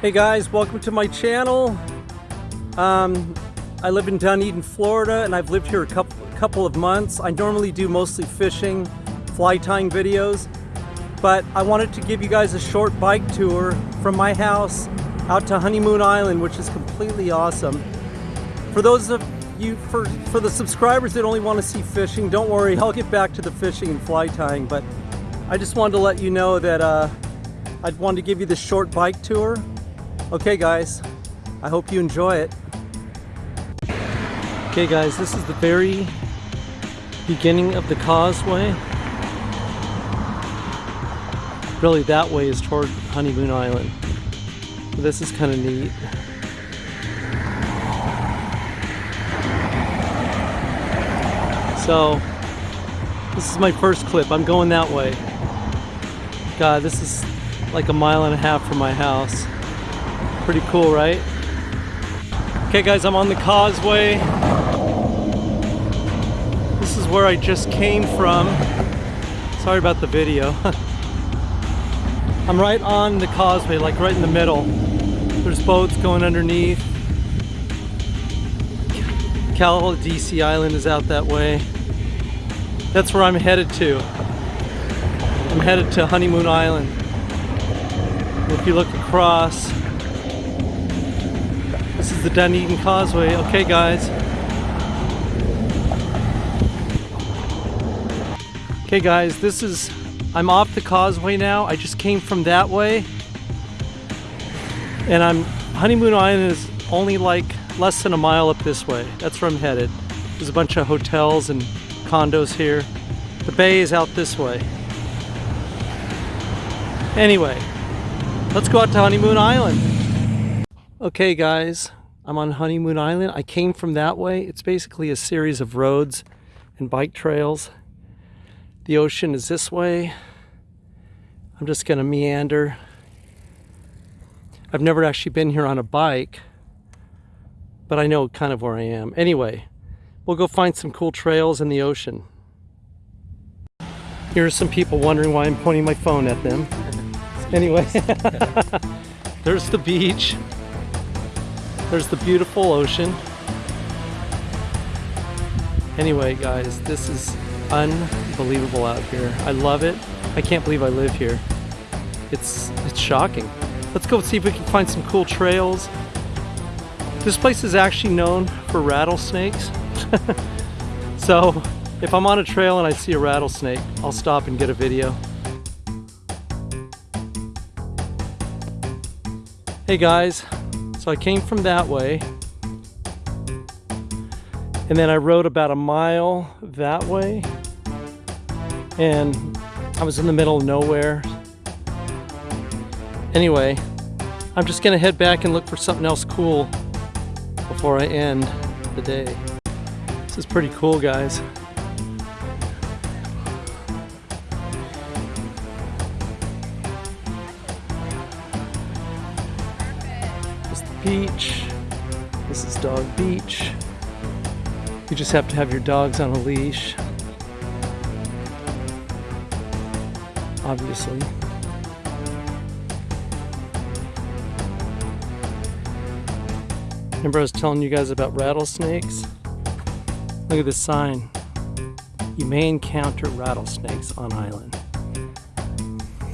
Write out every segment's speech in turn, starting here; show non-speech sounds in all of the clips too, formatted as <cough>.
Hey guys, welcome to my channel. Um, I live in Dunedin, Florida, and I've lived here a couple, couple of months. I normally do mostly fishing, fly tying videos, but I wanted to give you guys a short bike tour from my house out to Honeymoon Island, which is completely awesome. For those of you, for, for the subscribers that only want to see fishing, don't worry, I'll get back to the fishing and fly tying, but I just wanted to let you know that uh, I wanted to give you this short bike tour. Okay guys, I hope you enjoy it. Okay guys, this is the very beginning of the causeway. Really that way is toward Honeymoon Island. This is kind of neat. So, this is my first clip. I'm going that way. God, this is like a mile and a half from my house. Pretty cool, right? Okay guys, I'm on the causeway. This is where I just came from. Sorry about the video. <laughs> I'm right on the causeway, like right in the middle. There's boats going underneath. Caladesi Island is out that way. That's where I'm headed to. I'm headed to Honeymoon Island. If you look across, this is the Dunedin Causeway. Okay, guys. Okay, guys, this is, I'm off the causeway now. I just came from that way. And I'm, Honeymoon Island is only like less than a mile up this way. That's where I'm headed. There's a bunch of hotels and condos here. The bay is out this way. Anyway, let's go out to Honeymoon Island. Okay guys, I'm on Honeymoon Island. I came from that way. It's basically a series of roads and bike trails. The ocean is this way. I'm just gonna meander. I've never actually been here on a bike, but I know kind of where I am. Anyway, we'll go find some cool trails in the ocean. Here's some people wondering why I'm pointing my phone at them. Anyway, <laughs> there's the beach. There's the beautiful ocean. Anyway, guys, this is unbelievable out here. I love it. I can't believe I live here. It's it's shocking. Let's go see if we can find some cool trails. This place is actually known for rattlesnakes. <laughs> so if I'm on a trail and I see a rattlesnake, I'll stop and get a video. Hey guys, so I came from that way. And then I rode about a mile that way. And I was in the middle of nowhere. Anyway, I'm just gonna head back and look for something else cool before I end the day. This is pretty cool, guys. Beach. This is Dog Beach. You just have to have your dogs on a leash. Obviously. Remember I was telling you guys about rattlesnakes? Look at this sign. You may encounter rattlesnakes on island.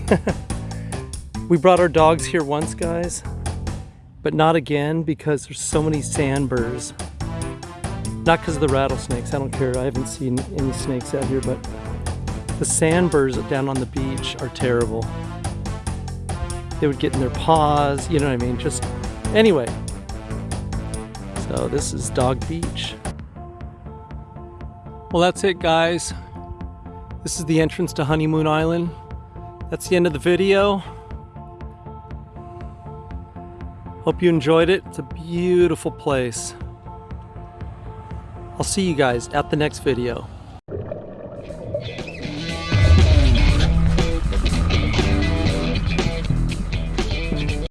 <laughs> we brought our dogs here once, guys but not again because there's so many sandburrs. Not because of the rattlesnakes, I don't care, I haven't seen any snakes out here, but the sandburrs down on the beach are terrible. They would get in their paws, you know what I mean? Just, anyway. So this is Dog Beach. Well, that's it, guys. This is the entrance to Honeymoon Island. That's the end of the video. Hope you enjoyed it. It's a beautiful place. I'll see you guys at the next video.